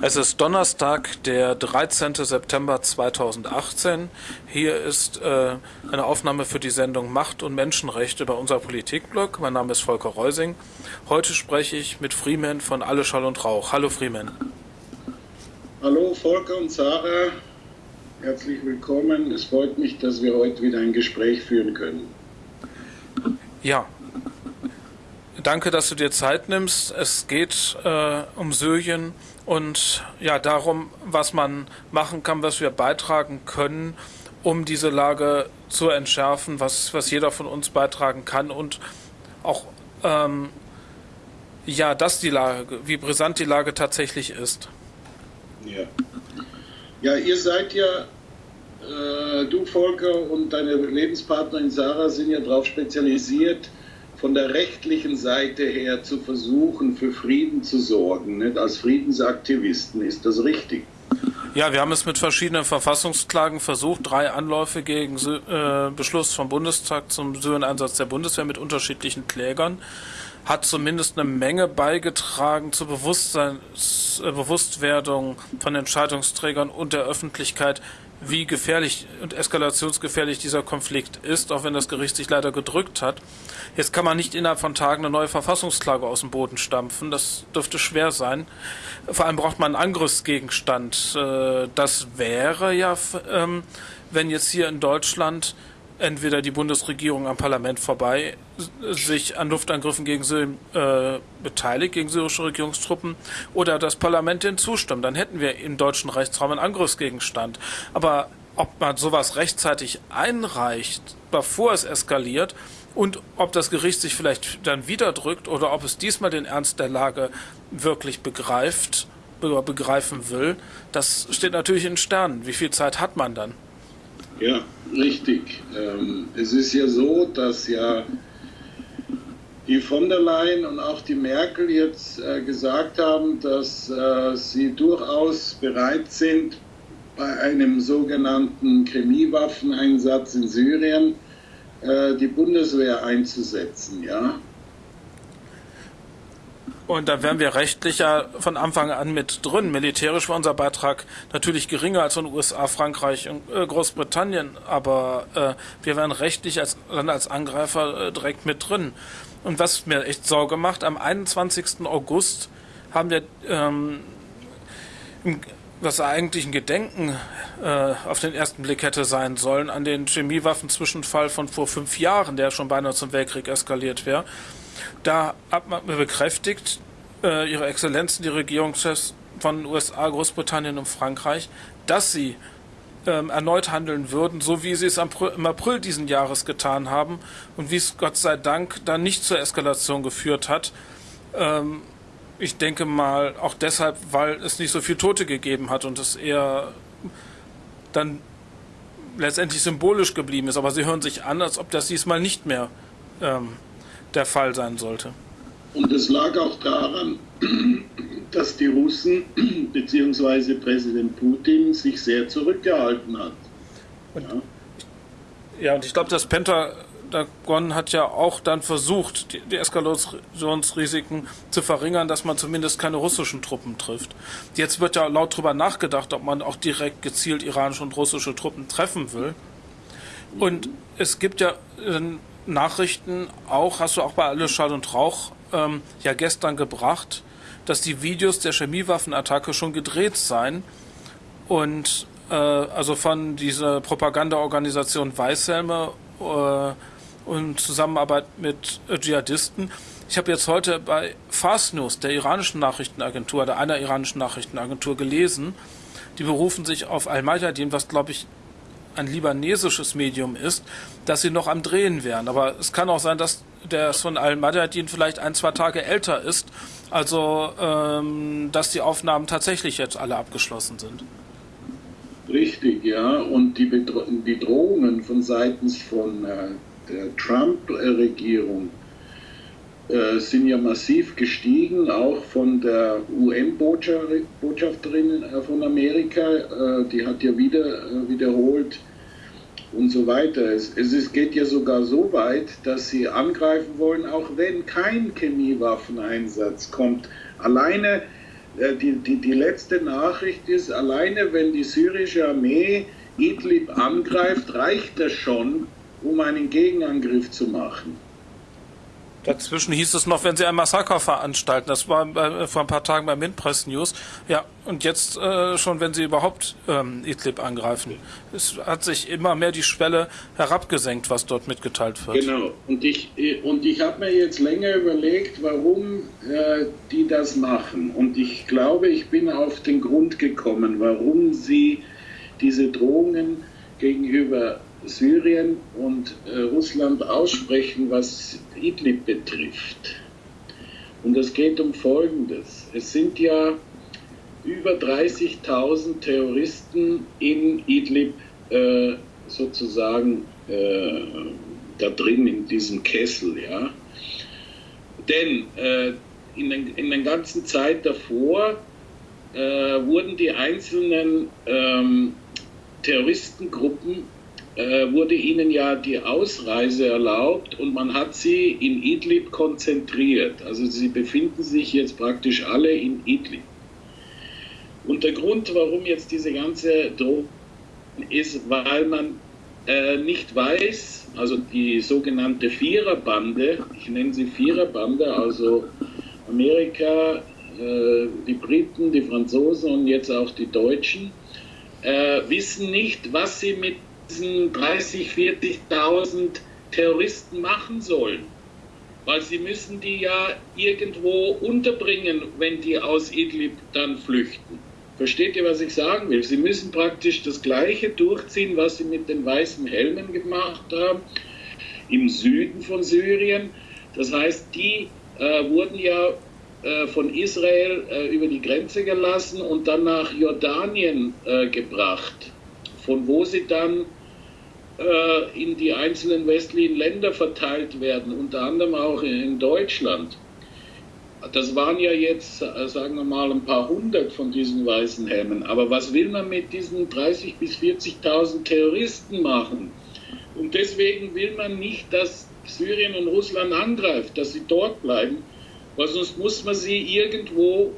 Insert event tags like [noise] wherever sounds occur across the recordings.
Es ist Donnerstag, der 13. September 2018. Hier ist äh, eine Aufnahme für die Sendung Macht und Menschenrechte bei unser Politikblog. Mein Name ist Volker Reusing. Heute spreche ich mit Freeman von Alle Schall und Rauch. Hallo Freeman. Hallo Volker und Sarah. Herzlich willkommen. Es freut mich, dass wir heute wieder ein Gespräch führen können. Ja, Danke, dass du dir Zeit nimmst. Es geht äh, um Syrien und ja darum, was man machen kann, was wir beitragen können, um diese Lage zu entschärfen, was, was jeder von uns beitragen kann und auch ähm, ja, dass die Lage, wie brisant die Lage tatsächlich ist. Ja, ja ihr seid ja, äh, du Volker und deine Lebenspartnerin Sarah sind ja darauf spezialisiert, von der rechtlichen Seite her zu versuchen, für Frieden zu sorgen, nicht? als Friedensaktivisten. Ist das richtig? Ja, wir haben es mit verschiedenen Verfassungsklagen versucht, drei Anläufe gegen äh, Beschluss vom Bundestag zum Syrien-Einsatz der Bundeswehr mit unterschiedlichen Klägern. Hat zumindest eine Menge beigetragen zur Bewusstseins, äh, Bewusstwerdung von Entscheidungsträgern und der Öffentlichkeit, wie gefährlich und eskalationsgefährlich dieser Konflikt ist, auch wenn das Gericht sich leider gedrückt hat. Jetzt kann man nicht innerhalb von Tagen eine neue Verfassungsklage aus dem Boden stampfen. Das dürfte schwer sein. Vor allem braucht man einen Angriffsgegenstand. Äh, das wäre ja, ähm, wenn jetzt hier in Deutschland entweder die Bundesregierung am Parlament vorbei sich an Luftangriffen gegen Syrien äh, beteiligt, gegen syrische Regierungstruppen, oder das Parlament den zustimmt. Dann hätten wir im deutschen Rechtsraum einen Angriffsgegenstand. Aber ob man sowas rechtzeitig einreicht, bevor es eskaliert, und ob das Gericht sich vielleicht dann wieder drückt oder ob es diesmal den Ernst der Lage wirklich begreift, begreifen will, das steht natürlich in Sternen. Wie viel Zeit hat man dann? Ja, richtig. Ähm, es ist ja so, dass ja die von der Leyen und auch die Merkel jetzt äh, gesagt haben, dass äh, sie durchaus bereit sind, bei einem sogenannten Chemiewaffeneinsatz in Syrien äh, die Bundeswehr einzusetzen. Ja? Und da wären wir rechtlich ja von Anfang an mit drin. Militärisch war unser Beitrag natürlich geringer als von USA, Frankreich und äh, Großbritannien, aber äh, wir wären rechtlich als Land als Angreifer äh, direkt mit drin. Und was mir echt Sorge macht, am 21. August haben wir, ähm, was eigentlich ein Gedenken äh, auf den ersten Blick hätte sein sollen, an den Chemiewaffenzwischenfall von vor fünf Jahren, der schon beinahe zum Weltkrieg eskaliert wäre da hat man bekräftigt, äh, Ihre Exzellenzen, die Regierungschefs von USA, Großbritannien und Frankreich, dass sie ähm, erneut handeln würden, so wie sie es im April diesen Jahres getan haben und wie es Gott sei Dank dann nicht zur Eskalation geführt hat. Ähm, ich denke mal auch deshalb, weil es nicht so viel Tote gegeben hat und es eher dann letztendlich symbolisch geblieben ist. Aber sie hören sich an, als ob das diesmal nicht mehr ähm, der Fall sein sollte. Und es lag auch daran, [clears throat] dass die Russen [clears throat] bzw. Präsident Putin sich sehr zurückgehalten hat. Und, ja. ja, und ich glaube, das Pentagon hat ja auch dann versucht, die, die Eskalationsrisiken zu verringern, dass man zumindest keine russischen Truppen trifft. Jetzt wird ja laut darüber nachgedacht, ob man auch direkt gezielt iranische und russische Truppen treffen will. Und es gibt ja Nachrichten auch, hast du auch bei Alles Schall und Rauch ähm, ja gestern gebracht, dass die Videos der Chemiewaffenattacke schon gedreht seien und äh, also von dieser Propagandaorganisation Weißhelme äh, und Zusammenarbeit mit äh, Dschihadisten. Ich habe jetzt heute bei Fast News, der iranischen Nachrichtenagentur, der einer iranischen Nachrichtenagentur gelesen, die berufen sich auf Al-Mayadin, was glaube ich ein libanesisches Medium ist, dass sie noch am Drehen wären. Aber es kann auch sein, dass der von Al-Madadin vielleicht ein, zwei Tage älter ist. Also, ähm, dass die Aufnahmen tatsächlich jetzt alle abgeschlossen sind. Richtig, ja. Und die, Bedro die Drohungen von seitens von äh, der Trump-Regierung äh, sind ja massiv gestiegen, auch von der UN-Botschafterin äh, von Amerika. Äh, die hat ja wieder wiederholt, und so weiter. Es, es geht ja sogar so weit, dass sie angreifen wollen, auch wenn kein Chemiewaffeneinsatz kommt. Alleine die, die, die letzte Nachricht ist, alleine wenn die syrische Armee Idlib angreift, reicht das schon, um einen Gegenangriff zu machen. Dazwischen hieß es noch, wenn sie ein Massaker veranstalten. Das war bei, vor ein paar Tagen bei Windpress News. Ja, und jetzt äh, schon, wenn sie überhaupt ähm, Idlib angreifen. Es hat sich immer mehr die Schwelle herabgesenkt, was dort mitgeteilt wird. Genau. Und ich, und ich habe mir jetzt länger überlegt, warum äh, die das machen. Und ich glaube, ich bin auf den Grund gekommen, warum sie diese Drohungen gegenüber Syrien und äh, Russland aussprechen, was Idlib betrifft. Und es geht um Folgendes. Es sind ja über 30.000 Terroristen in Idlib äh, sozusagen äh, da drin in diesem Kessel. Ja? Denn äh, in, den, in der ganzen Zeit davor äh, wurden die einzelnen ähm, Terroristengruppen äh, wurde ihnen ja die Ausreise erlaubt und man hat sie in Idlib konzentriert. Also sie befinden sich jetzt praktisch alle in Idlib. Und der Grund, warum jetzt diese ganze Drohung ist, weil man äh, nicht weiß, also die sogenannte Viererbande, ich nenne sie Viererbande, also Amerika, äh, die Briten, die Franzosen und jetzt auch die Deutschen, äh, wissen nicht, was sie mit diesen 30, 40.000 Terroristen machen sollen. Weil sie müssen die ja irgendwo unterbringen, wenn die aus Idlib dann flüchten. Versteht ihr, was ich sagen will? Sie müssen praktisch das Gleiche durchziehen, was sie mit den weißen Helmen gemacht haben im Süden von Syrien. Das heißt, die äh, wurden ja äh, von Israel äh, über die Grenze gelassen und dann nach Jordanien äh, gebracht, von wo sie dann äh, in die einzelnen westlichen Länder verteilt werden, unter anderem auch in Deutschland. Das waren ja jetzt, äh, sagen wir mal, ein paar hundert von diesen weißen Helmen. Aber was will man mit diesen 30.000 bis 40.000 Terroristen machen? Und deswegen will man nicht, dass Syrien und Russland angreift, dass sie dort bleiben, weil sonst muss man sie irgendwo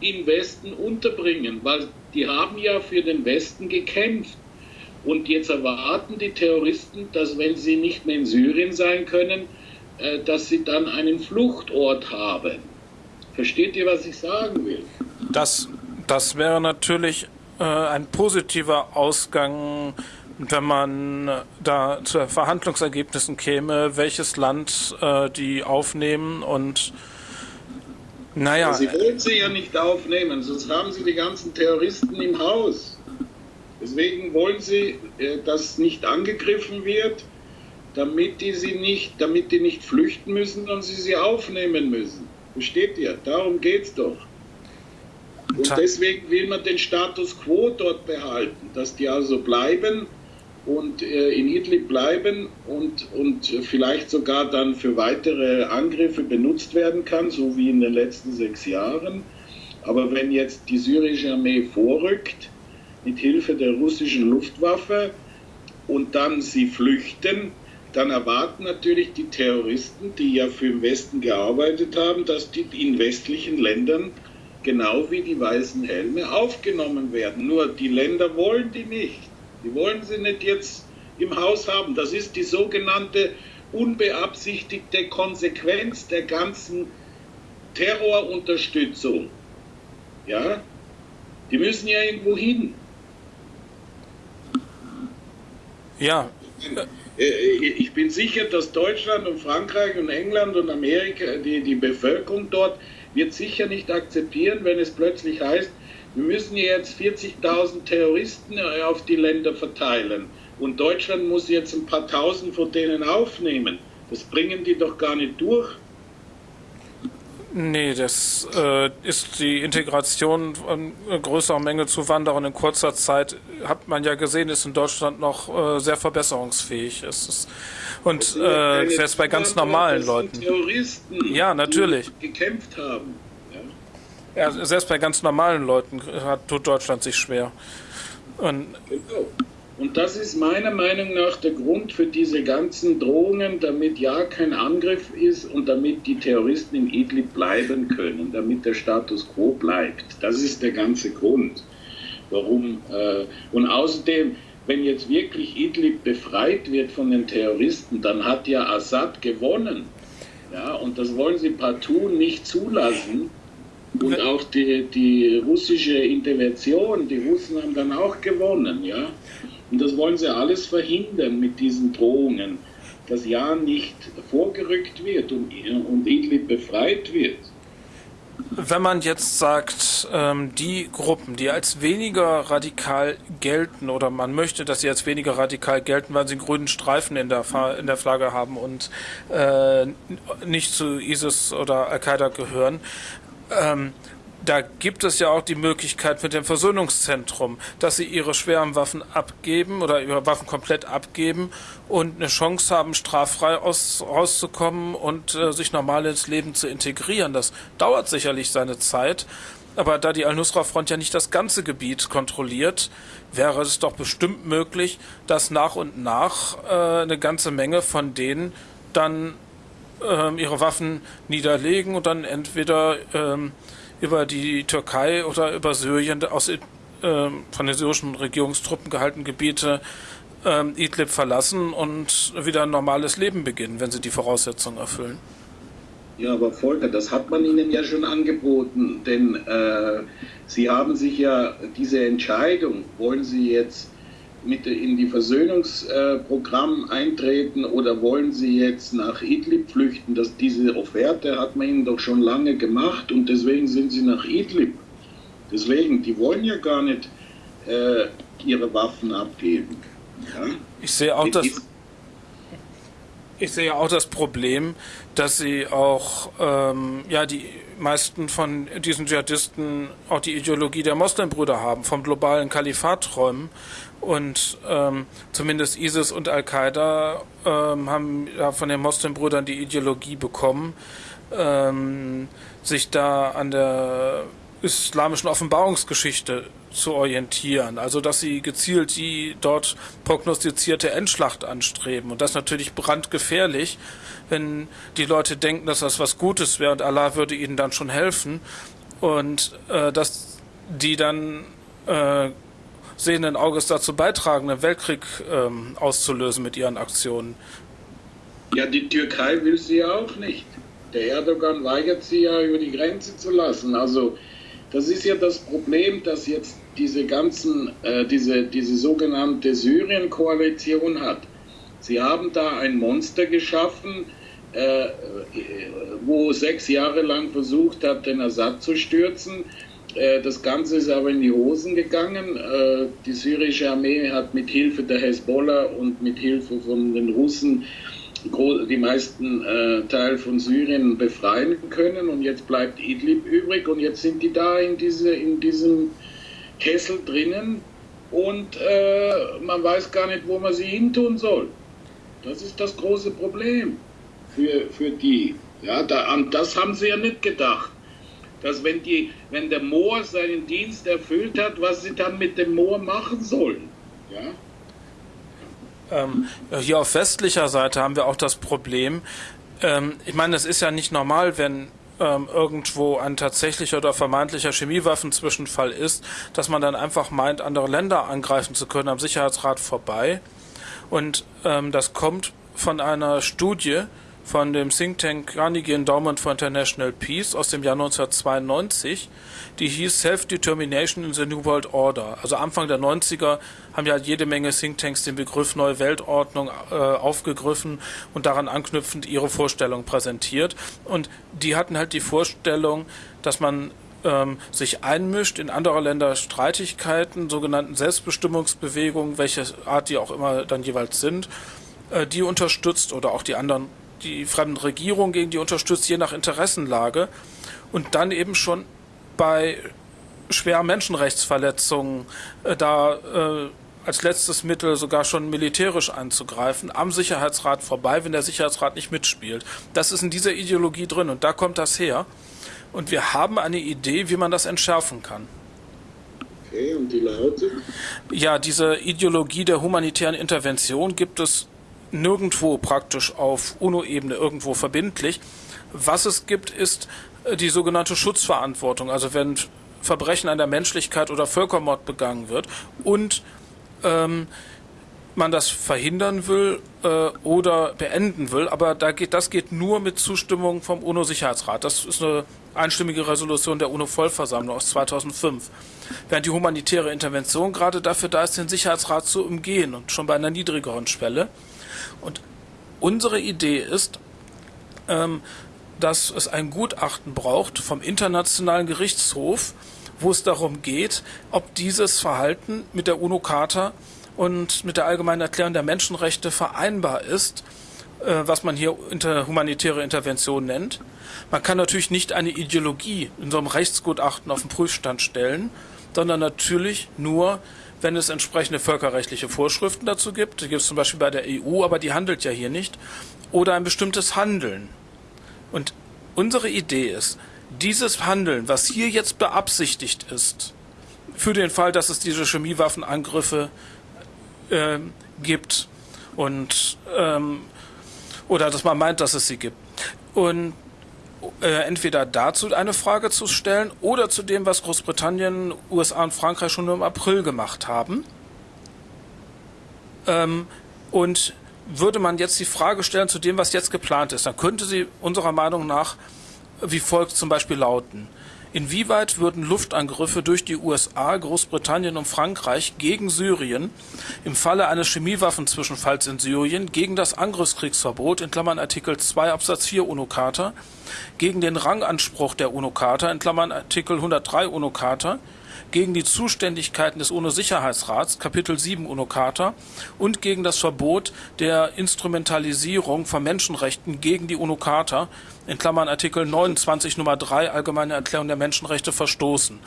im Westen unterbringen, weil die haben ja für den Westen gekämpft. Und jetzt erwarten die Terroristen, dass wenn sie nicht mehr in Syrien sein können, äh, dass sie dann einen Fluchtort haben. Versteht ihr, was ich sagen will? Das, das wäre natürlich äh, ein positiver Ausgang, wenn man da zu Verhandlungsergebnissen käme, welches Land äh, die aufnehmen und naja. Sie wollen sie ja nicht aufnehmen, sonst haben sie die ganzen Terroristen im Haus. Deswegen wollen sie, äh, dass nicht angegriffen wird, damit die sie nicht, damit die nicht flüchten müssen und sie sie aufnehmen müssen. Versteht ihr? Darum geht es doch. Und deswegen will man den Status quo dort behalten, dass die also bleiben und äh, in Idlib bleiben und, und vielleicht sogar dann für weitere Angriffe benutzt werden kann, so wie in den letzten sechs Jahren. Aber wenn jetzt die syrische Armee vorrückt, mit Hilfe der russischen Luftwaffe und dann sie flüchten, dann erwarten natürlich die Terroristen, die ja für den Westen gearbeitet haben, dass die in westlichen Ländern genau wie die weißen Helme aufgenommen werden. Nur die Länder wollen die nicht. Die wollen sie nicht jetzt im Haus haben. Das ist die sogenannte unbeabsichtigte Konsequenz der ganzen Terrorunterstützung. Ja, die müssen ja irgendwo hin. Ja. Äh, ich bin sicher, dass Deutschland und Frankreich und England und Amerika, die, die Bevölkerung dort, wird sicher nicht akzeptieren, wenn es plötzlich heißt, wir müssen jetzt 40.000 Terroristen äh, auf die Länder verteilen und Deutschland muss jetzt ein paar tausend von denen aufnehmen. Das bringen die doch gar nicht durch. Nee, das äh, ist die Integration von größerer Menge Zuwanderern in kurzer Zeit, hat man ja gesehen, ist in Deutschland noch äh, sehr verbesserungsfähig. Es ist, und äh, selbst bei ganz normalen Leuten. Terroristen, ja, natürlich. Gekämpft haben. Ja? ja, selbst bei ganz normalen Leuten hat, tut Deutschland sich schwer. Und, genau. Und das ist meiner Meinung nach der Grund für diese ganzen Drohungen, damit ja kein Angriff ist und damit die Terroristen in Idlib bleiben können, damit der Status quo bleibt. Das ist der ganze Grund, warum. Äh, und außerdem, wenn jetzt wirklich Idlib befreit wird von den Terroristen, dann hat ja Assad gewonnen. Ja, und das wollen sie partout nicht zulassen. Und auch die, die russische Intervention, die Russen haben dann auch gewonnen, ja. Und das wollen sie alles verhindern mit diesen Drohungen, dass ja nicht vorgerückt wird und, und Idlib befreit wird. Wenn man jetzt sagt, ähm, die Gruppen, die als weniger radikal gelten, oder man möchte, dass sie als weniger radikal gelten, weil sie einen grünen Streifen in der, in der Flagge haben und äh, nicht zu ISIS oder Al-Qaida gehören, ähm, da gibt es ja auch die Möglichkeit mit dem Versöhnungszentrum, dass sie ihre schweren Waffen abgeben oder ihre Waffen komplett abgeben und eine Chance haben, straffrei aus, rauszukommen und äh, sich normal ins Leben zu integrieren. Das dauert sicherlich seine Zeit. Aber da die Al-Nusra-Front ja nicht das ganze Gebiet kontrolliert, wäre es doch bestimmt möglich, dass nach und nach äh, eine ganze Menge von denen dann äh, ihre Waffen niederlegen und dann entweder ähm, über die Türkei oder über Syrien aus äh, von den syrischen Regierungstruppen gehaltenen Gebiete äh, Idlib verlassen und wieder ein normales Leben beginnen, wenn sie die Voraussetzungen erfüllen. Ja, aber Volker, das hat man Ihnen ja schon angeboten, denn äh, Sie haben sich ja diese Entscheidung, wollen Sie jetzt mit in die Versöhnungsprogramm eintreten oder wollen Sie jetzt nach Idlib flüchten? Das, diese Offerte hat man Ihnen doch schon lange gemacht und deswegen sind Sie nach Idlib. Deswegen, die wollen ja gar nicht äh, ihre Waffen abgeben. Ja? Ich sehe auch das. Ich sehe auch das Problem, dass sie auch ähm, ja die meisten von diesen Dschihadisten auch die Ideologie der Moslembrüder haben, vom globalen Kalifat träumen und ähm, zumindest ISIS und Al-Qaida ähm, haben ja von den Moslem-Brüdern die Ideologie bekommen, ähm, sich da an der islamischen Offenbarungsgeschichte zu orientieren. Also dass sie gezielt die dort prognostizierte Endschlacht anstreben. Und das ist natürlich brandgefährlich, wenn die Leute denken, dass das was Gutes wäre und Allah würde ihnen dann schon helfen. Und äh, dass die dann äh, sehenden Auges dazu beitragen, einen Weltkrieg ähm, auszulösen mit ihren Aktionen. Ja, die Türkei will sie ja auch nicht. Der Erdogan weigert sie ja über die Grenze zu lassen. Also das ist ja das Problem, dass jetzt diese ganzen, äh, diese, diese sogenannte Syrien-Koalition hat. Sie haben da ein Monster geschaffen, äh, wo sechs Jahre lang versucht hat, den Assad zu stürzen äh, das Ganze ist aber in die Hosen gegangen. Äh, die syrische Armee hat mit Hilfe der Hezbollah und mit Hilfe von den Russen die meisten äh, Teil von Syrien befreien können und jetzt bleibt Idlib übrig und jetzt sind die da in, diese, in diesem Kessel drinnen und man weiß gar nicht, wo man sie hintun soll. Das ist das große Problem für, für die. Ja, da, an das haben sie ja nicht gedacht dass wenn, die, wenn der Moor seinen Dienst erfüllt hat, was sie dann mit dem Moor machen sollen. Ja? Ähm, hier auf westlicher Seite haben wir auch das Problem, ähm, ich meine, es ist ja nicht normal, wenn ähm, irgendwo ein tatsächlicher oder vermeintlicher Chemiewaffenzwischenfall ist, dass man dann einfach meint, andere Länder angreifen zu können am Sicherheitsrat vorbei. Und ähm, das kommt von einer Studie, von dem Think Tank Carnegie Endowment for International Peace aus dem Jahr 1992, die hieß Self-Determination in the New World Order. Also Anfang der 90er haben ja jede Menge Thinktanks den Begriff Neue Weltordnung äh, aufgegriffen und daran anknüpfend ihre Vorstellung präsentiert. Und die hatten halt die Vorstellung, dass man ähm, sich einmischt in andere Länder Streitigkeiten, sogenannten Selbstbestimmungsbewegungen, welche Art die auch immer dann jeweils sind, äh, die unterstützt oder auch die anderen die fremden Regierungen gegen die unterstützt, je nach Interessenlage. Und dann eben schon bei schweren Menschenrechtsverletzungen äh, da äh, als letztes Mittel sogar schon militärisch anzugreifen, am Sicherheitsrat vorbei, wenn der Sicherheitsrat nicht mitspielt. Das ist in dieser Ideologie drin und da kommt das her. Und wir haben eine Idee, wie man das entschärfen kann. Okay, und die lautet? Ja, diese Ideologie der humanitären Intervention gibt es nirgendwo praktisch auf UNO-Ebene irgendwo verbindlich. Was es gibt, ist äh, die sogenannte Schutzverantwortung. Also wenn Verbrechen an der Menschlichkeit oder Völkermord begangen wird und ähm, man das verhindern will äh, oder beenden will, aber da geht, das geht nur mit Zustimmung vom UNO-Sicherheitsrat. Das ist eine einstimmige Resolution der UNO-Vollversammlung aus 2005. Während die humanitäre Intervention gerade dafür da ist, den Sicherheitsrat zu umgehen und schon bei einer niedrigeren Schwelle. Und unsere Idee ist, ähm, dass es ein Gutachten braucht vom Internationalen Gerichtshof, wo es darum geht, ob dieses Verhalten mit der UNO-Charta und mit der Allgemeinen Erklärung der Menschenrechte vereinbar ist, äh, was man hier inter humanitäre Intervention nennt. Man kann natürlich nicht eine Ideologie in so einem Rechtsgutachten auf den Prüfstand stellen, sondern natürlich nur, wenn es entsprechende völkerrechtliche Vorschriften dazu gibt. Die gibt es zum Beispiel bei der EU, aber die handelt ja hier nicht. Oder ein bestimmtes Handeln. Und unsere Idee ist, dieses Handeln, was hier jetzt beabsichtigt ist, für den Fall, dass es diese Chemiewaffenangriffe äh, gibt und ähm, oder dass man meint, dass es sie gibt. Und äh, entweder dazu eine Frage zu stellen oder zu dem, was Großbritannien, USA und Frankreich schon im April gemacht haben. Ähm, und würde man jetzt die Frage stellen zu dem, was jetzt geplant ist, dann könnte sie unserer Meinung nach wie folgt zum Beispiel lauten. Inwieweit würden Luftangriffe durch die USA, Großbritannien und Frankreich gegen Syrien im Falle eines Chemiewaffenzwischenfalls in Syrien gegen das Angriffskriegsverbot in Klammern Artikel 2 Absatz 4 UNO-Charta, gegen den Ranganspruch der UNO-Charta in Klammern Artikel 103 UNO-Charta, gegen die Zuständigkeiten des UNO-Sicherheitsrats, Kapitel 7 UNO-Charta, und gegen das Verbot der Instrumentalisierung von Menschenrechten gegen die UNO-Charta, in Klammern Artikel 29 Nummer 3 Allgemeine Erklärung der Menschenrechte verstoßen.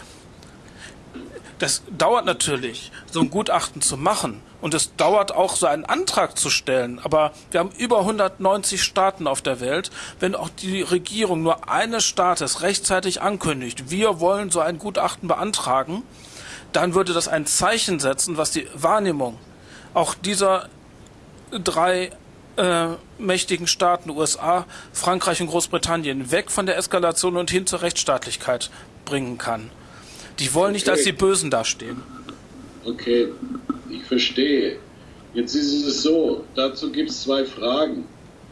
Das dauert natürlich, so ein Gutachten zu machen. Und es dauert auch, so einen Antrag zu stellen. Aber wir haben über 190 Staaten auf der Welt. Wenn auch die Regierung nur eines Staates rechtzeitig ankündigt, wir wollen so ein Gutachten beantragen, dann würde das ein Zeichen setzen, was die Wahrnehmung auch dieser drei äh, mächtigen Staaten, USA, Frankreich und Großbritannien, weg von der Eskalation und hin zur Rechtsstaatlichkeit bringen kann. Die wollen nicht als die Bösen dastehen. Okay, ich verstehe. Jetzt ist es so, dazu gibt es zwei Fragen.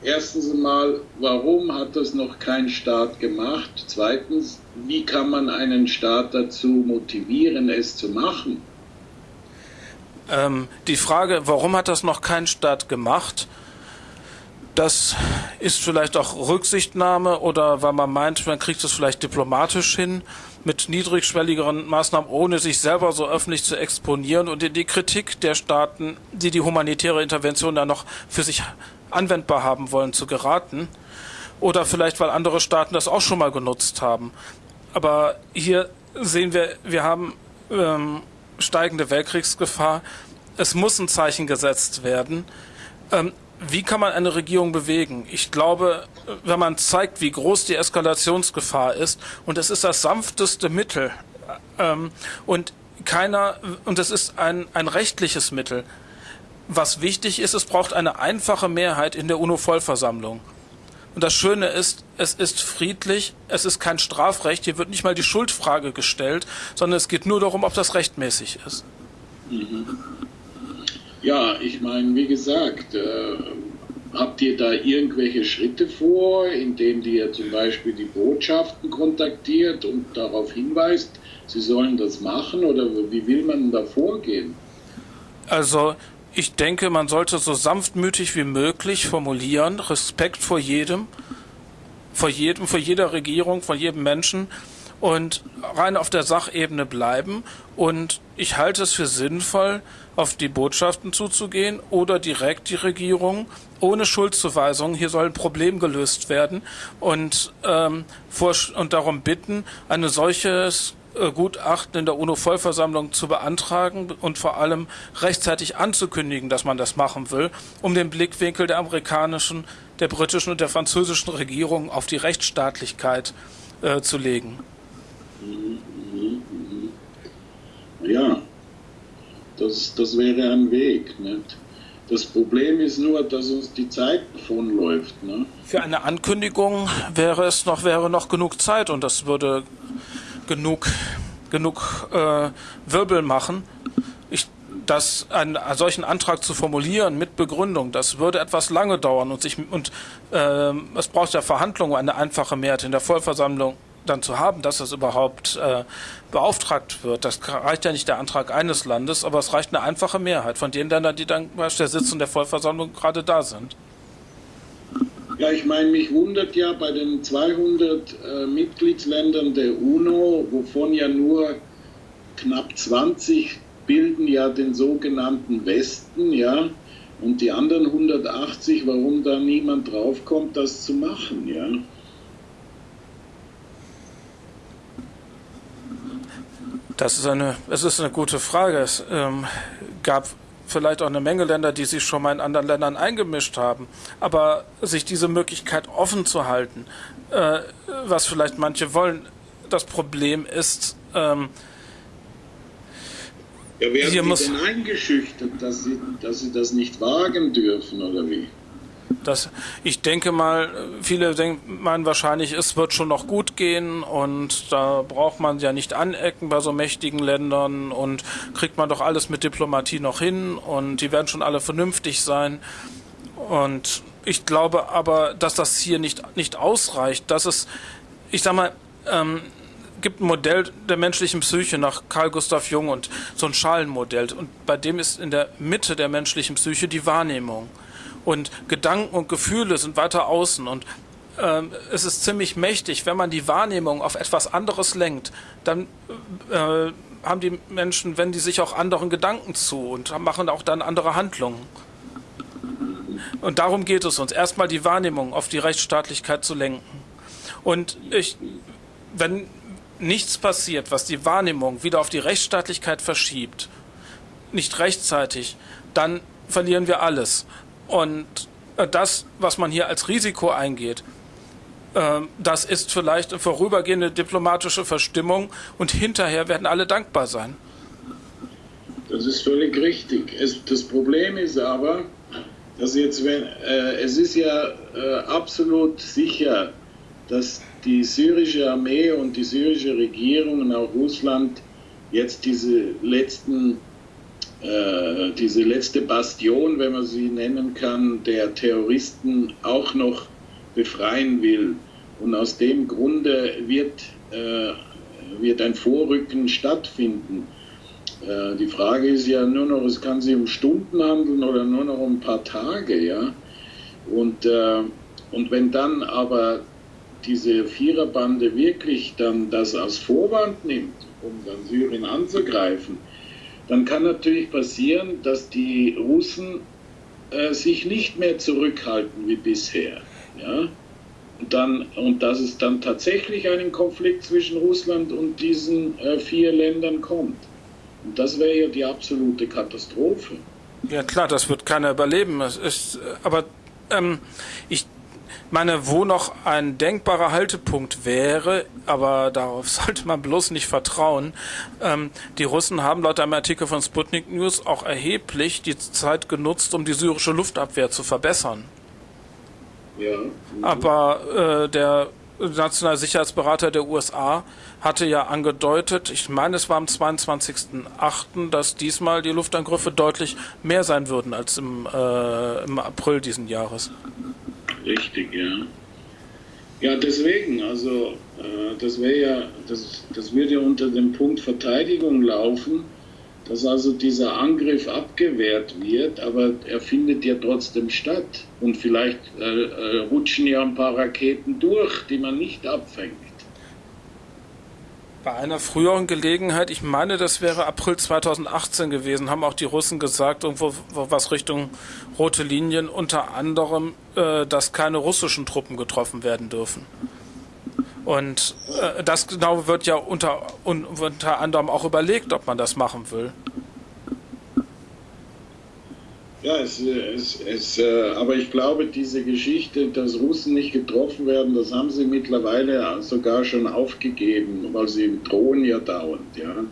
Erstens einmal, warum hat das noch kein Staat gemacht? Zweitens, wie kann man einen Staat dazu motivieren, es zu machen? Ähm, die Frage, warum hat das noch kein Staat gemacht? Das ist vielleicht auch Rücksichtnahme oder weil man meint, man kriegt es vielleicht diplomatisch hin mit niedrigschwelligeren Maßnahmen, ohne sich selber so öffentlich zu exponieren und in die Kritik der Staaten, die die humanitäre Intervention da noch für sich anwendbar haben wollen, zu geraten. Oder vielleicht, weil andere Staaten das auch schon mal genutzt haben. Aber hier sehen wir, wir haben ähm, steigende Weltkriegsgefahr. Es muss ein Zeichen gesetzt werden. Ähm, wie kann man eine Regierung bewegen? Ich glaube, wenn man zeigt, wie groß die Eskalationsgefahr ist, und es ist das sanfteste Mittel, ähm, und keiner, und es ist ein, ein rechtliches Mittel. Was wichtig ist, es braucht eine einfache Mehrheit in der UNO-Vollversammlung. Und das Schöne ist, es ist friedlich, es ist kein Strafrecht, hier wird nicht mal die Schuldfrage gestellt, sondern es geht nur darum, ob das rechtmäßig ist. Mhm. Ja, ich meine, wie gesagt, äh, habt ihr da irgendwelche Schritte vor, indem ihr zum Beispiel die Botschaften kontaktiert und darauf hinweist, sie sollen das machen oder wie will man da vorgehen? Also ich denke, man sollte so sanftmütig wie möglich formulieren, Respekt vor jedem, vor jedem, vor jeder Regierung, vor jedem Menschen und rein auf der Sachebene bleiben. Und ich halte es für sinnvoll, auf die Botschaften zuzugehen oder direkt die Regierung ohne Schuldzuweisung. Hier soll ein Problem gelöst werden und, ähm, vor, und darum bitten, eine solches äh, Gutachten in der UNO-Vollversammlung zu beantragen und vor allem rechtzeitig anzukündigen, dass man das machen will, um den Blickwinkel der amerikanischen, der britischen und der französischen Regierung auf die Rechtsstaatlichkeit äh, zu legen. Ja, Das, das wäre ein Weg. Nicht? Das Problem ist nur, dass uns die Zeit davonläuft. Ne? Für eine Ankündigung wäre es noch, wäre noch genug Zeit und das würde genug, genug äh, Wirbel machen. Ich, das, einen, solchen Antrag zu formulieren mit Begründung, das würde etwas lange dauern und, sich, und äh, es braucht ja Verhandlungen, eine einfache Mehrheit in der Vollversammlung dann zu haben, dass das überhaupt äh, beauftragt wird. Das reicht ja nicht der Antrag eines Landes, aber es reicht eine einfache Mehrheit von den Ländern, die dann bei der Sitzung der Vollversammlung gerade da sind. Ja, ich meine, mich wundert ja bei den 200 äh, Mitgliedsländern der UNO, wovon ja nur knapp 20 bilden ja den sogenannten Westen, ja, und die anderen 180, warum da niemand draufkommt, das zu machen, ja. Das ist eine, es ist eine gute Frage. Es ähm, gab vielleicht auch eine Menge Länder, die sich schon mal in anderen Ländern eingemischt haben. Aber sich diese Möglichkeit offen zu halten, äh, was vielleicht manche wollen, das Problem ist, ähm, ja, werden Sie muss, eingeschüchtert, dass sie, dass sie das nicht wagen dürfen, oder wie? Das, ich denke mal, viele denken wahrscheinlich, es wird schon noch gut gehen und da braucht man ja nicht anecken bei so mächtigen Ländern und kriegt man doch alles mit Diplomatie noch hin und die werden schon alle vernünftig sein. Und ich glaube aber, dass das hier nicht, nicht ausreicht, dass es, ich sag mal, ähm, gibt ein Modell der menschlichen Psyche nach Carl Gustav Jung und so ein Schalenmodell und bei dem ist in der Mitte der menschlichen Psyche die Wahrnehmung und Gedanken und Gefühle sind weiter außen und ähm, es ist ziemlich mächtig, wenn man die Wahrnehmung auf etwas anderes lenkt, dann äh, haben die Menschen, wenn die sich auch anderen Gedanken zu und machen auch dann andere Handlungen. Und darum geht es uns, erstmal die Wahrnehmung auf die Rechtsstaatlichkeit zu lenken. Und ich, wenn nichts passiert, was die Wahrnehmung wieder auf die Rechtsstaatlichkeit verschiebt, nicht rechtzeitig, dann verlieren wir alles. Und äh, das, was man hier als Risiko eingeht, ähm, das ist vielleicht eine vorübergehende diplomatische Verstimmung und hinterher werden alle dankbar sein. Das ist völlig richtig. Es, das Problem ist aber, dass jetzt, wenn, äh, es ist ja äh, absolut sicher, dass die syrische Armee und die syrische Regierung und auch Russland jetzt diese letzten äh, diese letzte Bastion, wenn man sie nennen kann, der Terroristen auch noch befreien will. Und aus dem Grunde wird, äh, wird ein Vorrücken stattfinden. Äh, die Frage ist ja nur noch, es kann sich um Stunden handeln oder nur noch um ein paar Tage. Ja? Und, äh, und wenn dann aber diese Viererbande wirklich dann das als Vorwand nimmt, um dann Syrien anzugreifen, dann kann natürlich passieren, dass die Russen äh, sich nicht mehr zurückhalten wie bisher. Ja? Und, dann, und dass es dann tatsächlich einen Konflikt zwischen Russland und diesen äh, vier Ländern kommt. Und das wäre ja die absolute Katastrophe. Ja klar, das wird keiner überleben. Es ist, aber ähm, ich meine, wo noch ein denkbarer Haltepunkt wäre, aber darauf [laughs] sollte man bloß nicht vertrauen. Ähm, die Russen haben laut einem Artikel von Sputnik News auch erheblich die Zeit genutzt, um die syrische Luftabwehr zu verbessern. Ja. Aber äh, der nationale Sicherheitsberater der USA hatte ja angedeutet, ich meine, es war am 22.08., dass diesmal die Luftangriffe deutlich mehr sein würden als im, äh, im April diesen Jahres. Richtig, ja. Ja, deswegen, also äh, das wäre ja, das, das würde ja unter dem Punkt Verteidigung laufen, dass also dieser Angriff abgewehrt wird, aber er findet ja trotzdem statt. Und vielleicht äh, äh, rutschen ja ein paar Raketen durch, die man nicht abfängt. Bei einer früheren Gelegenheit, ich meine, das wäre April 2018 gewesen, haben auch die Russen gesagt, irgendwo was Richtung rote Linien, unter anderem, äh, dass keine russischen Truppen getroffen werden dürfen. Und äh, das genau wird ja unter, unter anderem auch überlegt, ob man das machen will. Ja, es, es, es, äh, aber ich glaube, diese Geschichte, dass Russen nicht getroffen werden, das haben sie mittlerweile sogar schon aufgegeben, weil sie drohen ja dauernd. Ja?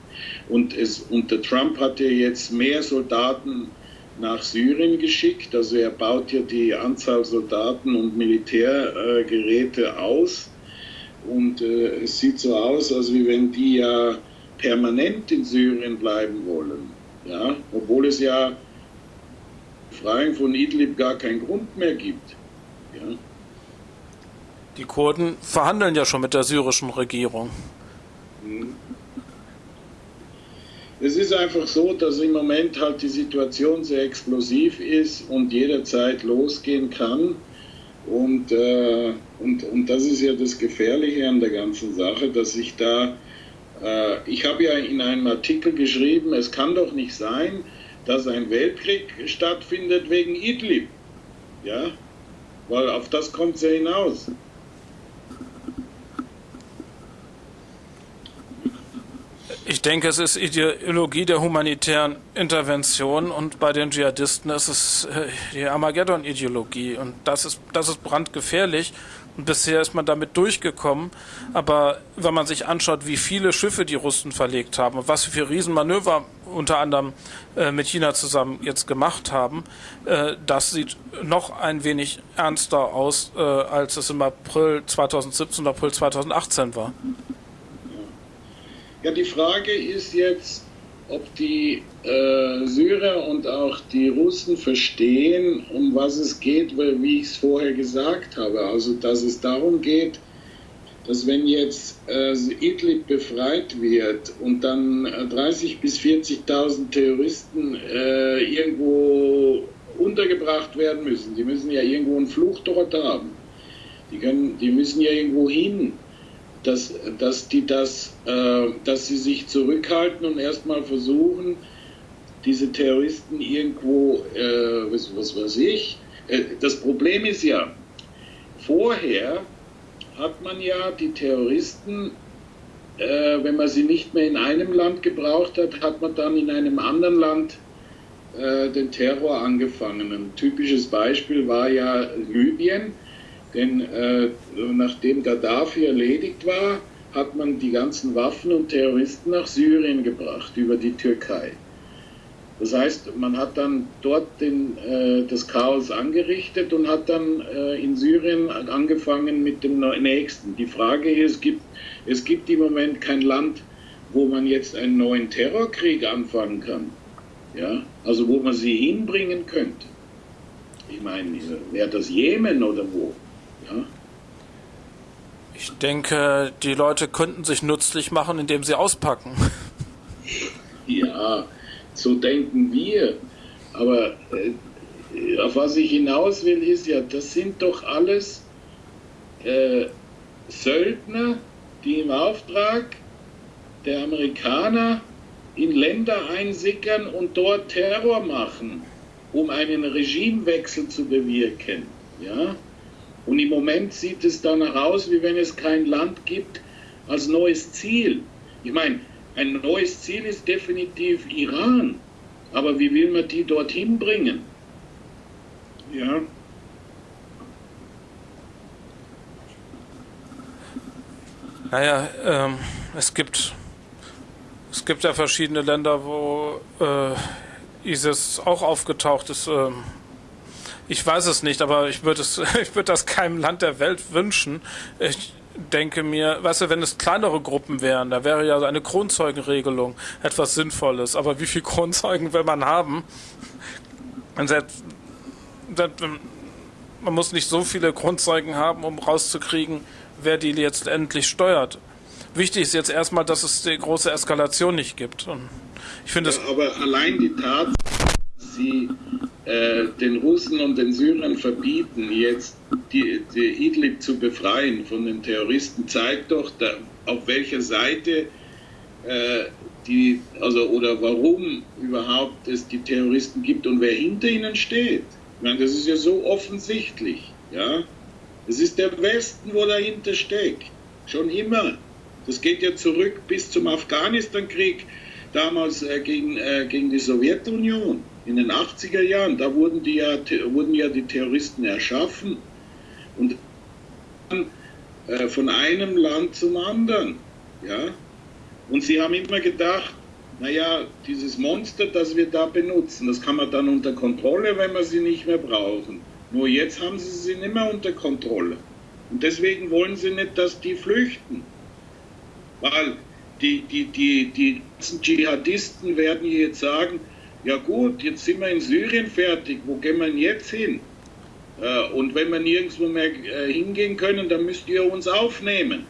Und, es, und der Trump hat ja jetzt mehr Soldaten nach Syrien geschickt, also er baut ja die Anzahl Soldaten und Militärgeräte aus. Und äh, es sieht so aus, als wie wenn die ja permanent in Syrien bleiben wollen. Ja? Obwohl es ja Befreiung von Idlib gar keinen Grund mehr gibt. Ja. Die Kurden verhandeln ja schon mit der syrischen Regierung. Hm. Es ist einfach so, dass im Moment halt die Situation sehr explosiv ist und jederzeit losgehen kann. Und, äh, und, und das ist ja das Gefährliche an der ganzen Sache, dass ich da, äh, ich habe ja in einem Artikel geschrieben, es kann doch nicht sein, dass ein Weltkrieg stattfindet wegen Idlib. Ja, weil auf das kommt es ja hinaus. Ich denke, es ist Ideologie der humanitären Intervention und bei den Dschihadisten ist es äh, die Armageddon-Ideologie und das ist, das ist brandgefährlich und bisher ist man damit durchgekommen. Aber wenn man sich anschaut, wie viele Schiffe die Russen verlegt haben und was für Riesenmanöver unter anderem äh, mit China zusammen jetzt gemacht haben, äh, das sieht noch ein wenig ernster aus, äh, als es im April 2017 und April 2018 war. Ja, die Frage ist jetzt, ob die äh, Syrer und auch die Russen verstehen, um was es geht, weil, wie ich es vorher gesagt habe. Also, dass es darum geht, dass wenn jetzt äh, Idlib befreit wird und dann 30.000 äh, bis 40.000 Terroristen äh, irgendwo untergebracht werden müssen, die müssen ja irgendwo einen Fluchtort haben, die, können, die müssen ja irgendwo hin, dass, dass, die das, äh, dass sie sich zurückhalten und erstmal versuchen, diese Terroristen irgendwo, äh, was, was weiß ich, äh, das Problem ist ja, vorher hat man ja die Terroristen, äh, wenn man sie nicht mehr in einem Land gebraucht hat, hat man dann in einem anderen Land äh, den Terror angefangen. Ein typisches Beispiel war ja Libyen, denn äh, nachdem Gaddafi erledigt war, hat man die ganzen Waffen und Terroristen nach Syrien gebracht über die Türkei. Das heißt, man hat dann dort den, äh, das Chaos angerichtet und hat dann äh, in Syrien angefangen mit dem nächsten. Die Frage ist, es gibt, es gibt im Moment kein Land, wo man jetzt einen neuen Terrorkrieg anfangen kann. Ja? Also wo man sie hinbringen könnte. Ich meine, wäre das Jemen oder wo? Ja? Ich denke, die Leute könnten sich nützlich machen, indem sie auspacken. [laughs] Ja, so denken wir. Aber äh, auf was ich hinaus will, ist ja, das sind doch alles äh, Söldner, die im Auftrag der Amerikaner in Länder einsickern und dort Terror machen, um einen Regimewechsel zu bewirken. Ja? Und im Moment sieht es danach aus, wie wenn es kein Land gibt als neues Ziel. Ich meine, ein neues Ziel ist definitiv Iran. Aber wie will man die dorthin bringen? Ja. Naja, ähm, es gibt es gibt ja verschiedene Länder, wo äh, ISIS auch aufgetaucht ist. Ähm, ich weiß es nicht, aber ich würde es, [laughs] ich würde das keinem Land der Welt wünschen. Ich, denke mir, weißt du, wenn es kleinere Gruppen wären, da wäre ja eine Kronzeugenregelung etwas Sinnvolles. Aber wie viele [laughs] Kronzeugen will man haben? man muss nicht so viele Kronzeugen haben, um rauszukriegen, wer die jetzt endlich steuert. Wichtig ist jetzt erstmal, dass es die große Eskalation nicht gibt. Und ich finde ja, aber allein die Tatsache, dass sie äh, den Russen und den Syrern verbieten, jetzt die, die Idlib zu befreien von den Terroristen, zeigt doch, da, auf welcher Seite äh, die, also oder warum überhaupt es die Terroristen gibt und wer hinter ihnen steht. Ich meine, das ist ja so offensichtlich. Ja? Es ist der Westen, wo dahinter steckt. Schon immer. Das geht ja zurück bis zum Afghanistan-Krieg, damals äh, gegen, äh, gegen die Sowjetunion. In den 80er Jahren, da wurden, die ja, wurden ja die Terroristen erschaffen und äh, von einem Land zum anderen. Ja? Und sie haben immer gedacht, naja, dieses Monster, das wir da benutzen, das kann man dann unter Kontrolle, wenn wir sie nicht mehr brauchen. Nur jetzt haben sie sie nicht mehr unter Kontrolle. Und deswegen wollen sie nicht, dass die flüchten. Weil die, die, die, die Dschihadisten werden jetzt sagen, ja gut, jetzt sind wir in Syrien fertig, wo gehen wir denn jetzt hin? Äh, und wenn wir nirgendwo mehr äh, hingehen können, dann müsst ihr uns aufnehmen.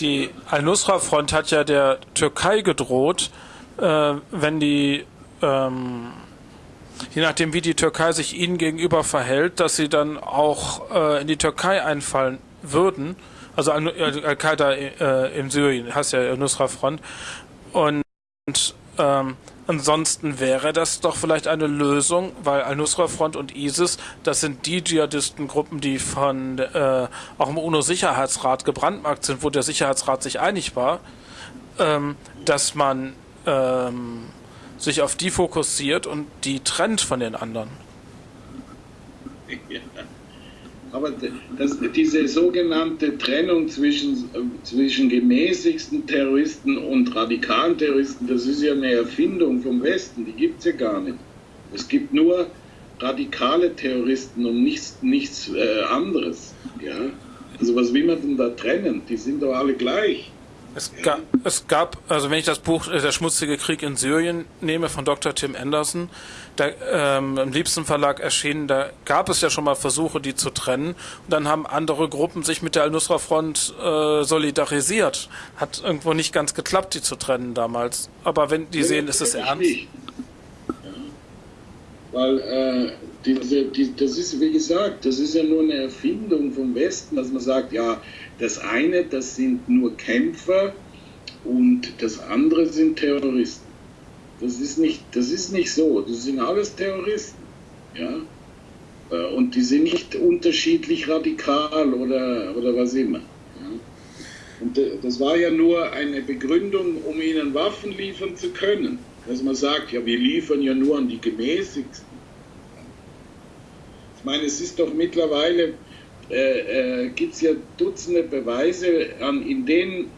Die Al-Nusra-Front hat ja der Türkei gedroht, äh, wenn die, ähm, je nachdem wie die Türkei sich ihnen gegenüber verhält, dass sie dann auch äh, in die Türkei einfallen würden. Also Al-Qaida äh, in Syrien, hast ja Al-Nusra-Front. Und ähm, ansonsten wäre das doch vielleicht eine Lösung, weil Al-Nusra-Front und ISIS, das sind die Dschihadistengruppen, die von äh, auch im UNO-Sicherheitsrat gebrandmarkt sind, wo der Sicherheitsrat sich einig war, ähm, dass man ähm, sich auf die fokussiert und die trennt von den anderen. Ja. [laughs] Aber das, diese sogenannte Trennung zwischen, zwischen gemäßigsten Terroristen und radikalen Terroristen, das ist ja eine Erfindung vom Westen, die gibt es ja gar nicht. Es gibt nur radikale Terroristen und nichts, nichts äh, anderes. Ja? Also was will man denn da trennen? Die sind doch alle gleich. Es, ga, es gab, also wenn ich das Buch äh, Der schmutzige Krieg in Syrien nehme von Dr. Tim Anderson, da, ähm, im Liebsten Verlag erschienen, da gab es ja schon mal Versuche, die zu trennen. Und dann haben andere Gruppen sich mit der Al-Nusra-Front äh, solidarisiert. Hat irgendwo nicht ganz geklappt, die zu trennen damals. Aber wenn die ja, sehen, ist es ernst. Ja. Weil äh, diese, die, das ist, wie gesagt, das ist ja nur eine Erfindung vom Westen, dass man sagt, ja, das eine, das sind nur Kämpfer und das andere sind Terroristen. Das ist nicht, das ist nicht so. Das sind alles Terroristen. Ja? Äh, und die sind nicht unterschiedlich radikal oder, oder was immer. Ja? Und das war ja nur eine Begründung, um ihnen Waffen liefern zu können. Dass man sagt, ja, wir liefern ja nur an die Gemäßigsten. Ich meine, es ist doch mittlerweile äh, äh, gibt es ja Dutzende Beweise an, in den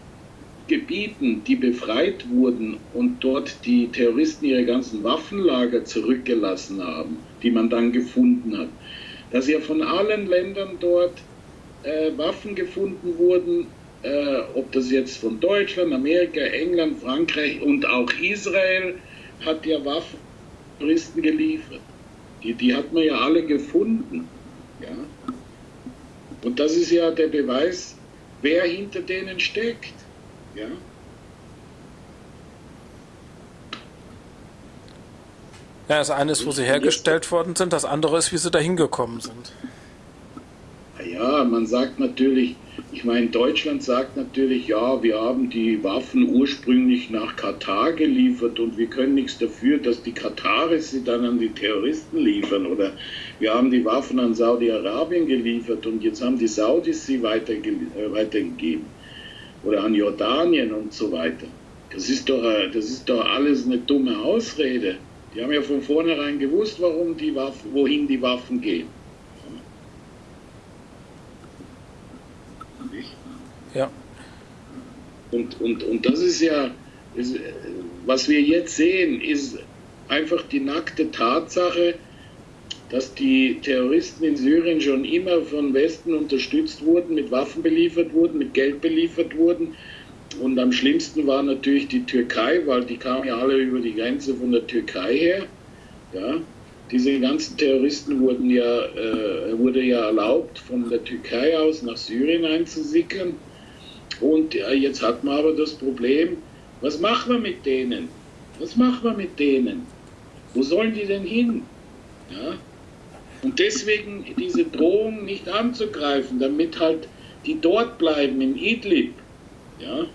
Gebieten, die befreit wurden und dort die Terroristen ihre ganzen Waffenlager zurückgelassen haben, die man dann gefunden hat, dass ja von allen Ländern dort äh, Waffen gefunden wurden, äh, ob das jetzt von Deutschland, Amerika, England, Frankreich und auch Israel hat ja Waffen Terroristen geliefert. Die, die hat man ja alle gefunden. Ja? Und das ist ja der Beweis, wer hinter denen steckt. Ja? Ja, das eine ist, wo sie hergestellt worden sind, das andere ist, wie sie dahin gekommen sind. Ja, man sagt natürlich, ich meine, Deutschland sagt natürlich, ja, wir haben die Waffen ursprünglich nach Katar geliefert und wir können nichts dafür, dass die Kataris sie dann an die Terroristen liefern. Oder wir haben die Waffen an Saudi-Arabien geliefert und jetzt haben die Saudis sie weiterge äh, weitergegeben. Oder an Jordanien und so weiter. Das ist, doch, äh, das ist doch alles eine dumme Ausrede. Die haben ja von vornherein gewusst, warum die Waffen, wohin die Waffen gehen. Ja. Und, und, und das ist ja, ist, was wir jetzt sehen, ist einfach die nackte Tatsache, dass die Terroristen in Syrien schon immer von Westen unterstützt wurden, mit Waffen beliefert wurden, mit Geld beliefert wurden. Und am schlimmsten war natürlich die Türkei, weil die kamen ja alle über die Grenze von der Türkei her. Ja, diese ganzen Terroristen wurden ja, äh, wurde ja erlaubt, von der Türkei aus nach Syrien einzusickern. Und ja, jetzt hat man aber das Problem, was machen wir mit denen? Was machen wir mit denen? Wo sollen die denn hin? Ja? Und deswegen diese Drohung nicht anzugreifen, damit halt die dort bleiben, in Idlib. Ja?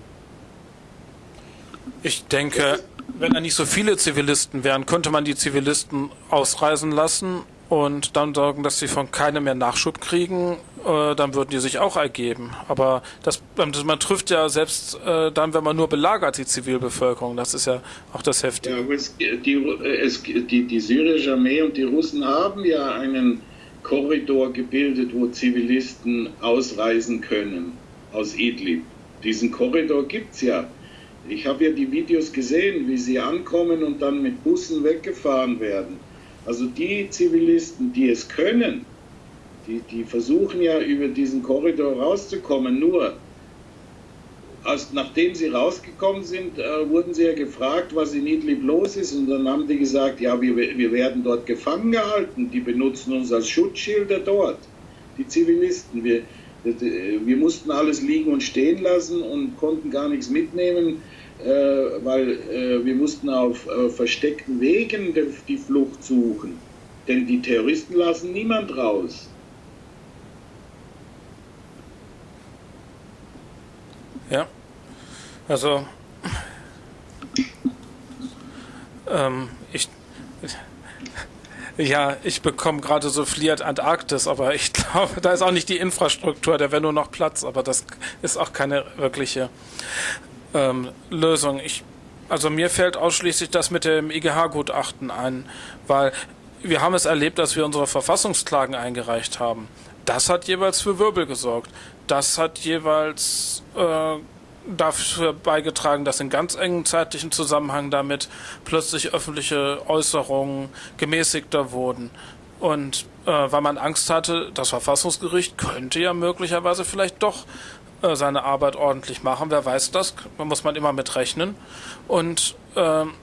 Ich denke, wenn da nicht so viele Zivilisten wären, könnte man die Zivilisten ausreisen lassen und dann sorgen, dass sie von keinem mehr Nachschub kriegen äh, dann würden die sich auch ergeben. Aber das, man trifft ja selbst äh, dann, wenn man nur belagert, die Zivilbevölkerung. Das ist ja auch das Heftige. Ja, es, die, es, die, die syrische Armee und die Russen haben ja einen Korridor gebildet, wo Zivilisten ausreisen können aus Idlib. Diesen Korridor gibt es ja. Ich habe ja die Videos gesehen, wie sie ankommen und dann mit Bussen weggefahren werden. Also die Zivilisten, die es können, die, die versuchen ja über diesen Korridor rauszukommen, nur als, nachdem sie rausgekommen sind, äh, wurden sie ja gefragt, was in Idlib los ist. Und dann haben die gesagt, ja, wir, wir werden dort gefangen gehalten. Die benutzen uns als Schutzschilder dort, die Zivilisten. Wir, wir mussten alles liegen und stehen lassen und konnten gar nichts mitnehmen, äh, weil äh, wir mussten auf äh, versteckten Wegen die Flucht suchen. Denn die Terroristen lassen niemand raus. Ja. Also, ähm, ich, ja, ich bekomme gerade so fliert Antarktis, aber ich [laughs] glaube, da ist auch nicht die Infrastruktur, da wäre nur noch Platz, aber das ist auch keine wirkliche ähm, Lösung. Ich, also mir fällt ausschließlich das mit dem IGH-Gutachten ein, weil wir haben es erlebt, dass wir unsere Verfassungsklagen eingereicht haben. Das hat jeweils für Wirbel gesorgt das hat jeweils äh, dafür beigetragen, dass in ganz engen zeitlichen Zusammenhang damit plötzlich öffentliche Äußerungen gemäßigter wurden. Und äh, weil man Angst hatte, das Verfassungsgericht könnte ja möglicherweise vielleicht doch äh, seine Arbeit ordentlich machen. Wer weiß das? Da muss man immer mit rechnen. Und ähm,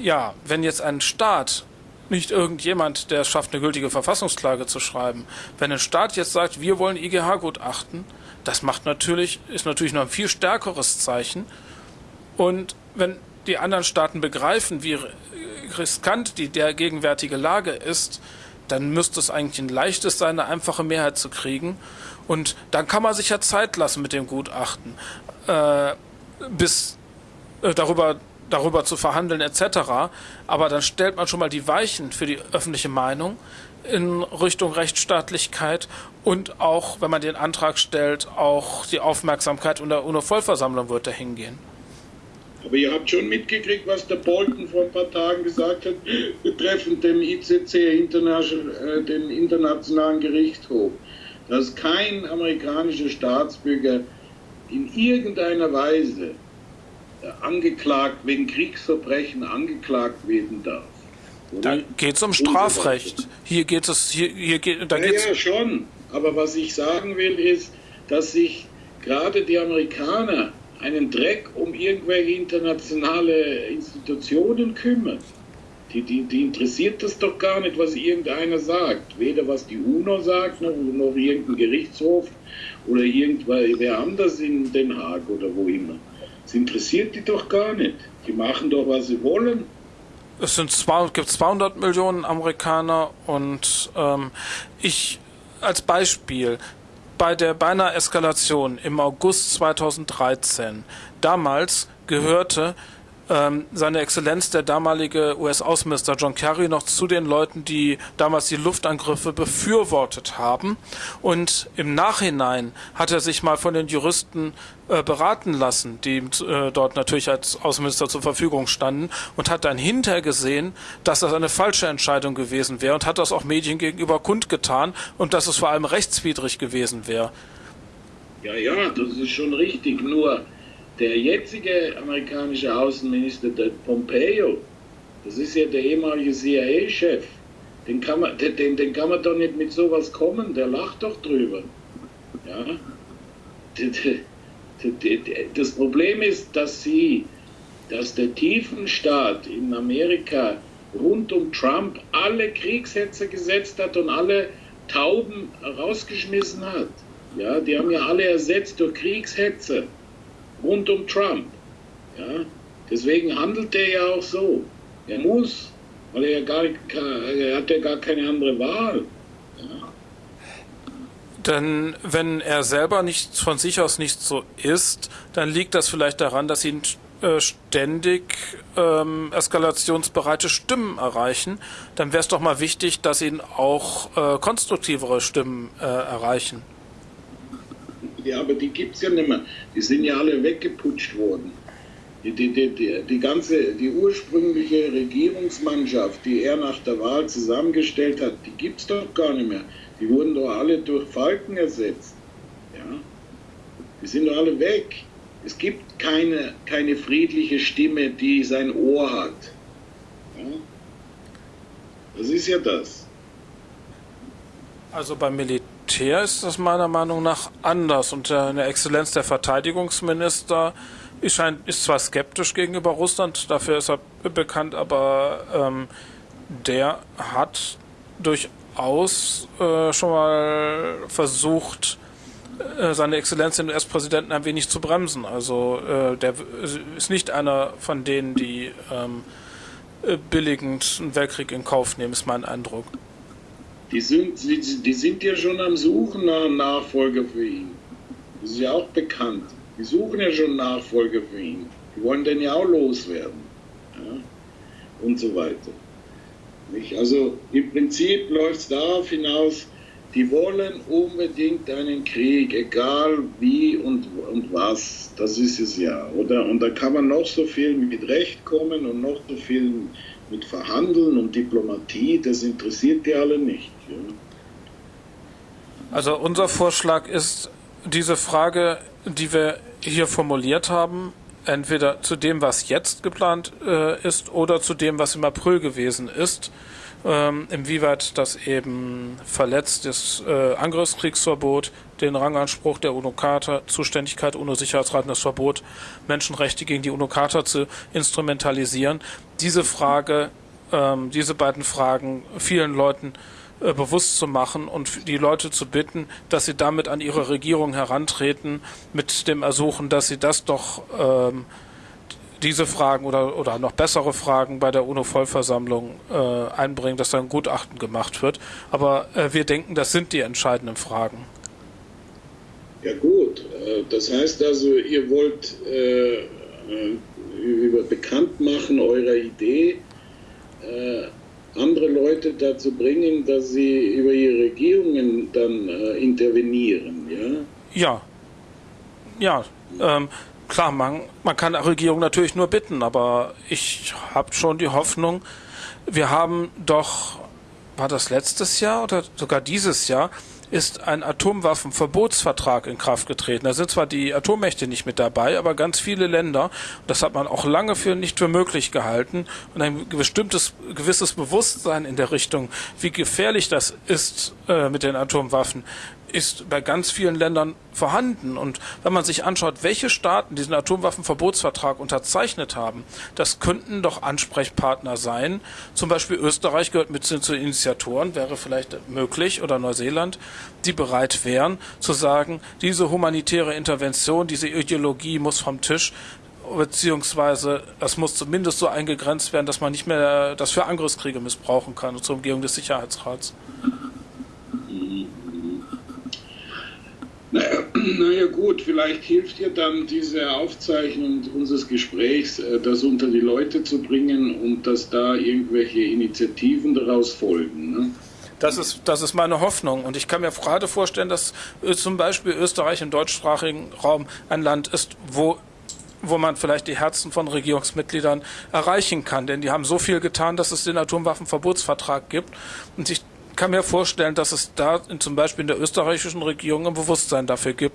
ja, wenn jetzt ein Staat nicht irgendjemand, der es schafft, eine gültige Verfassungsklage zu schreiben. Wenn ein Staat jetzt sagt, wir wollen IGH-Gutachten, das macht natürlich, ist natürlich noch ein viel stärkeres Zeichen. Und wenn die anderen Staaten begreifen, wie riskant die der gegenwärtige Lage ist, dann müsste es eigentlich ein leichtes sein, eine einfache Mehrheit zu kriegen. Und dann kann man sich ja Zeit lassen mit dem Gutachten, äh, bis äh, darüber darüber zu verhandeln etc. Aber dann stellt man schon mal die Weichen für die öffentliche Meinung in Richtung Rechtsstaatlichkeit und auch, wenn man den Antrag stellt, auch die Aufmerksamkeit unter UNO-Vollversammlung wird dahin gehen. Aber ihr habt schon mitgekriegt, was der Bolton vor ein paar Tagen gesagt hat, betreffend dem ICC, äh, den Internationalen Gerichtshof, dass kein amerikanischer Staatsbürger in irgendeiner Weise angeklagt, wegen Kriegsverbrechen angeklagt werden darf. Da geht es um Strafrecht. Hier geht es, hier, hier geht, da ja, geht's. Ja, schon. Aber was ich sagen will, ist, dass sich gerade die Amerikaner einen Dreck um irgendwelche internationale Institutionen kümmern. Die, die, die interessiert das doch gar nicht, was irgendeiner sagt. Weder was die UNO sagt, noch, noch irgendein Gerichtshof oder irgendwer anders in Den Haag oder wo immer. Das interessiert die doch gar nicht. Die machen doch, was sie wollen. Es sind zwei, gibt 200 Millionen Amerikaner und ähm, ich als Beispiel bei der beinahe Eskalation im August 2013 damals gehörte ähm, seine Exzellenz, der damalige US-Außenminister John Kerry, noch zu den Leuten, die damals die Luftangriffe befürwortet haben. Und im Nachhinein hat er sich mal von den Juristen äh, beraten lassen, die äh, dort natürlich als Außenminister zur Verfügung standen, und hat dann hinterher gesehen, dass das eine falsche Entscheidung gewesen wäre und hat das auch Medien gegenüber kundgetan und dass es vor allem rechtswidrig gewesen wäre. Ja, ja, das ist schon richtig. Nur der jetzige amerikanische Außenminister, der Pompeo, das ist ja der ehemalige CIA-Chef, den kann, man, den, den kann man doch nicht mit sowas kommen, der lacht doch drüber. Ja? Das Problem ist, dass sie, dass der Tiefenstaat in Amerika rund um Trump alle Kriegshetzer gesetzt hat und alle Tauben rausgeschmissen hat. Ja, die haben ja alle ersetzt durch Kriegshetzer rund um Trump. Ja? Deswegen handelt er ja auch so. Er muss, weil er, ja gar, er hat ja gar keine andere Wahl. Ja? Denn wenn er selber nicht von sich aus nicht so ist, dann liegt das vielleicht daran, dass ihn äh, ständig ähm, eskalationsbereite Stimmen erreichen, dann wäre es doch mal wichtig, dass ihn auch äh, konstruktivere Stimmen äh, erreichen. Ja, aber die gibt es ja nicht mehr. Die sind ja alle weggeputscht worden. Die, die, die, die, ganze, die ursprüngliche Regierungsmannschaft, die er nach der Wahl zusammengestellt hat, die gibt es doch gar nicht mehr. Die wurden doch alle durch Falken ersetzt. Ja? Die sind doch alle weg. Es gibt keine, keine friedliche Stimme, die sein Ohr hat. Ja? Das ist ja das. Also beim Militär ist das meiner Meinung nach anders. Und eine Exzellenz der Verteidigungsminister ist, ist zwar skeptisch gegenüber Russland, dafür ist er bekannt, aber ähm, der hat durchaus äh, schon mal versucht, äh, seine Exzellenz den US-Präsidenten ein wenig zu bremsen. Also äh, der ist nicht einer von denen, die ähm, äh, billigend einen Weltkrieg in Kauf nehmen, ist mein Eindruck. Die sind, die sind ja schon am Suchen nach einem Nachfolger für ihn. Das ist ja auch bekannt. Die suchen ja schon Nachfolger für ihn. Die wollen den ja auch loswerden. Ja? Und so weiter. Nicht? Also im Prinzip läuft es darauf hinaus, die wollen unbedingt einen Krieg, egal wie und, und was. Das ist es ja, oder? Und da kann man noch so viel mit Recht kommen und noch so viel mit Verhandeln und Diplomatie, das interessiert die alle nicht. Ja? Also unser Vorschlag ist, diese Frage, die wir hier formuliert haben, entweder zu dem, was jetzt geplant äh, ist, oder zu dem, was im April gewesen ist, ähm, inwieweit das eben verletzt ist, äh, Angriffskriegsverbot, den Ranganspruch der UNO-Charta, Zuständigkeit UNO-Sicherheitsrat, das Verbot, Menschenrechte gegen die UNO-Charta zu instrumentalisieren. Diese Frage, ähm, diese beiden Fragen vielen Leuten äh, bewusst zu machen und die Leute zu bitten, dass sie damit an ihre Regierung herantreten, mit dem Ersuchen, dass sie das doch ähm, diese Fragen oder, oder noch bessere Fragen bei der UNO-Vollversammlung äh, einbringen, dass da ein Gutachten gemacht wird. Aber äh, wir denken, das sind die entscheidenden Fragen. Ja gut, äh, das heißt also, ihr wollt äh, äh über Bekanntmachen eurer Idee äh, andere Leute dazu bringen, dass sie über ihre Regierungen dann intervenieren, ja? Ja. Ja. Ähm, klar, man, man kann der Regierung natürlich nur bitten, aber ich habe schon die Hoffnung, wir haben doch, war das letztes Jahr oder sogar dieses Jahr, ist ein Atomwaffenverbotsvertrag in Kraft getreten. Da sind zwar die Atommächte nicht mit dabei, aber ganz viele Länder, das hat man auch lange für nicht für möglich gehalten und ein bestimmtes gewisses Bewusstsein in der Richtung, wie gefährlich das ist äh, mit den Atomwaffen, ist bei ganz vielen Ländern vorhanden. Und wenn man sich anschaut, welche Staaten diesen Atomwaffenverbotsvertrag unterzeichnet haben, das könnten doch Ansprechpartner sein. Zum Beispiel Österreich gehört mit zu den Initiatoren, wäre vielleicht möglich, oder Neuseeland, die bereit wären zu sagen, diese humanitäre Intervention, diese Ideologie muss vom Tisch, beziehungsweise das muss zumindest so eingegrenzt werden, dass man nicht mehr das für Angriffskriege missbrauchen kann zur Umgehung des Sicherheitsrats. Naja, naja gut, vielleicht hilft dir dann diese Aufzeichnung unseres Gesprächs, äh, das unter die Leute zu bringen und dass da irgendwelche Initiativen daraus folgen. Ne? Das ist, das ist meine Hoffnung. Und ich kann mir gerade vorstellen, dass äh, zum Beispiel Österreich im deutschsprachigen Raum ein Land ist, wo wo man vielleicht die Herzen von Regierungsmitgliedern erreichen kann. Denn die haben so viel getan, dass es den Atomwaffenverbotsvertrag gibt. Und ich kann mir vorstellen, dass es da in, zum Beispiel in der österreichischen Regierung ein Bewusstsein dafür gibt,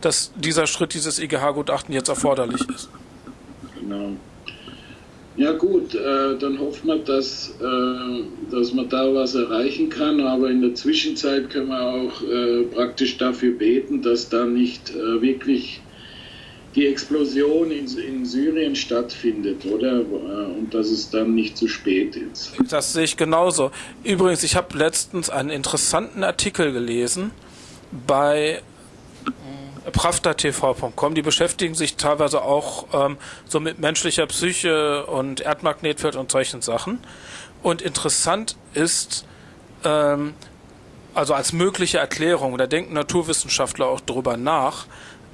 dass dieser Schritt, dieses IGH-Gutachten jetzt erforderlich ist. Genau. Ja gut, äh, dann hoffen wir, dass, äh, dass man da was erreichen kann, aber in der Zwischenzeit können wir auch äh, praktisch dafür beten, dass da nicht äh, wirklich die Explosion in, in Syrien stattfindet, oder? Und dass es dann nicht zu spät ist. Das sehe ich genauso. Übrigens, ich habe letztens einen interessanten Artikel gelesen bei äh, pravdatv.com. Die beschäftigen sich teilweise auch ähm, so mit menschlicher Psyche und Erdmagnetfeld und solchen Sachen. Und interessant ist, ähm, also als mögliche Erklärung, da denken Naturwissenschaftler auch drüber nach,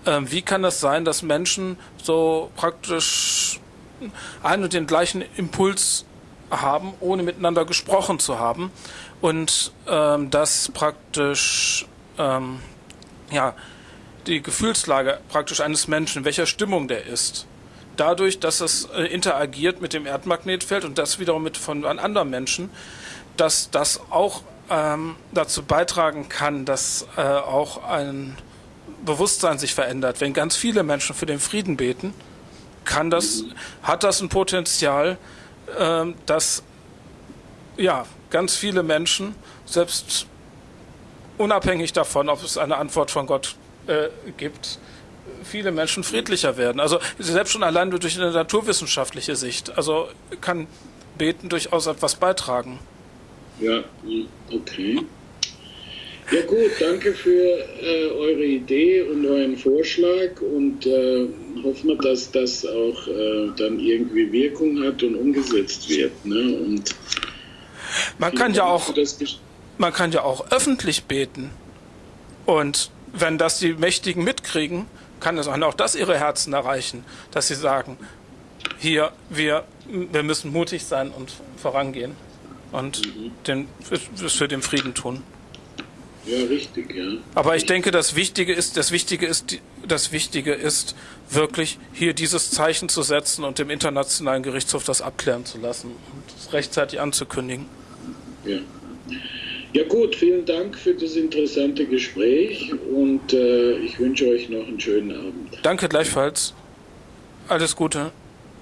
Ähm, wie kann es sein, dass Menschen so praktisch einen und den gleichen Impuls haben, ohne miteinander gesprochen zu haben? Und ähm, dass praktisch ähm, ja, die Gefühlslage praktisch eines Menschen, in welcher Stimmung der ist, dadurch, dass es äh, interagiert mit dem Erdmagnetfeld und das wiederum mit von anderen Menschen, dass das auch ähm, dazu beitragen kann, dass äh, auch ein Bewusstsein sich verändert. Wenn ganz viele Menschen für den Frieden beten, kann das, hat das ein Potenzial, äh, dass ja, ganz viele Menschen, selbst unabhängig davon, ob es eine Antwort von Gott äh, gibt, viele Menschen friedlicher werden. Also selbst schon allein durch eine naturwissenschaftliche Sicht. Also kann Beten durchaus etwas beitragen. Ja, okay. Ja gut, danke für äh, eure Idee und euren Vorschlag und äh, hoffen wir, dass das auch äh, dann irgendwie Wirkung hat und umgesetzt wird. Ne? Und man kann ja auch man kann ja auch öffentlich beten und wenn das die Mächtigen mitkriegen, kann es auch das ihre Herzen erreichen, dass sie sagen, hier, wir, wir müssen mutig sein und vorangehen und mhm. den, für den Frieden tun. Ja, richtig, ja. Aber ich denke, das Wichtige ist, das Wichtige ist, das Wichtige ist, wirklich hier dieses Zeichen zu setzen und dem Internationalen Gerichtshof das abklären zu lassen und es rechtzeitig anzukündigen. Ja. Ja gut, vielen Dank für das interessante Gespräch und äh, ich wünsche euch noch einen schönen Abend. Danke gleichfalls. Alles Gute.